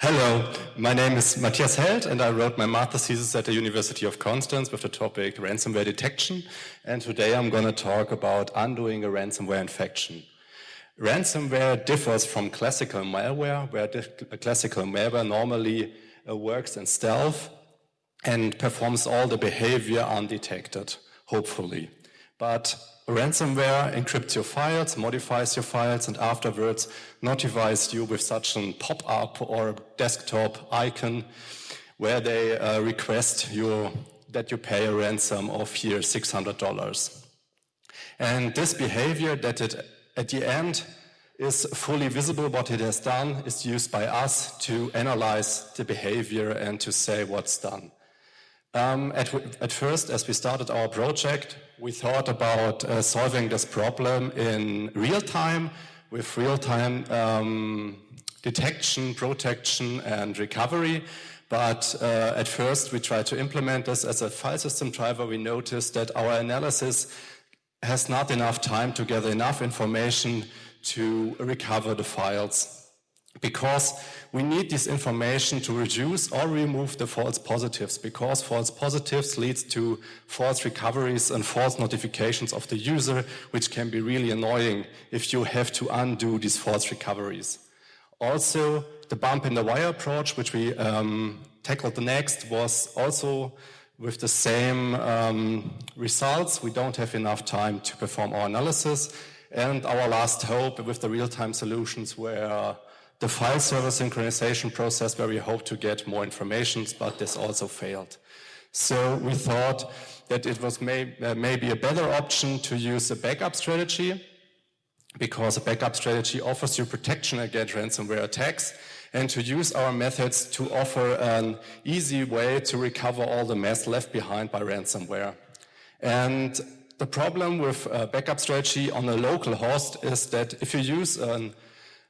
Hello, my name is Matthias Held and I wrote my master's thesis at the University of Constance with the topic ransomware detection and today I'm going to talk about undoing a ransomware infection. Ransomware differs from classical malware where classical malware normally uh, works in stealth and performs all the behavior undetected, hopefully. But ransomware encrypts your files, modifies your files, and afterwards notifies you with such a pop-up or desktop icon where they uh, request you that you pay a ransom of here $600. And this behavior that it at the end is fully visible what it has done is used by us to analyze the behavior and to say what's done. Um, at, at, first, as we started our project, we thought about uh, solving this problem in real time with real-time um, detection, protection, and recovery. But uh, at first, we tried to implement this as a file system driver. We noticed that our analysis has not enough time to gather enough information to recover the files because we need this information to reduce or remove the false positives because false positives leads to false recoveries and false notifications of the user which can be really annoying if you have to undo these false recoveries. Also, the bump in the wire approach which we um, tackled the next was also with the same um, results. We don't have enough time to perform our analysis and our last hope with the real-time solutions were the file server synchronization process where we hope to get more information, but this also failed. So we thought that it was may, uh, maybe a better option to use a backup strategy because a backup strategy offers you protection against ransomware attacks and to use our methods to offer an easy way to recover all the mess left behind by ransomware. And the problem with a backup strategy on a local host is that if you use an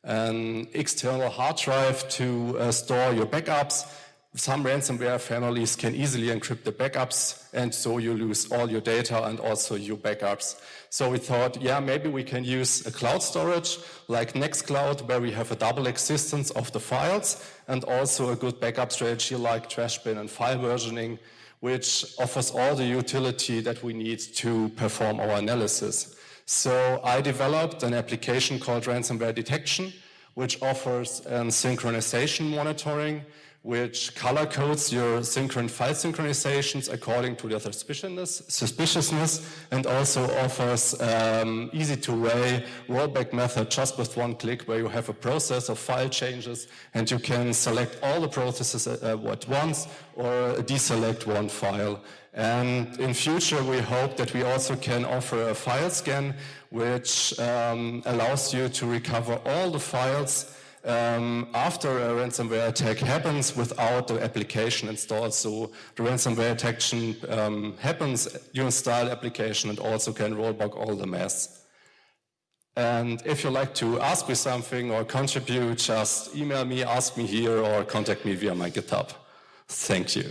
an external hard drive to uh, store your backups. Some ransomware families can easily encrypt the backups and so you lose all your data and also your backups. So we thought, yeah, maybe we can use a cloud storage like Nextcloud where we have a double existence of the files and also a good backup strategy like Trashbin and file versioning which offers all the utility that we need to perform our analysis. So I developed an application called Ransomware Detection, which offers um, synchronization monitoring, which color codes your synchron file synchronizations according to their suspiciousness, suspiciousness and also offers um, easy to way rollback method just with one click where you have a process of file changes and you can select all the processes at, uh, at once or deselect one file. And in future, we hope that we also can offer a file scan, which um, allows you to recover all the files um, after a ransomware attack happens without the application installed. So the ransomware detection um, happens, you install application and also can rollback all the mess. And if you'd like to ask me something or contribute, just email me, ask me here, or contact me via my GitHub. Thank you.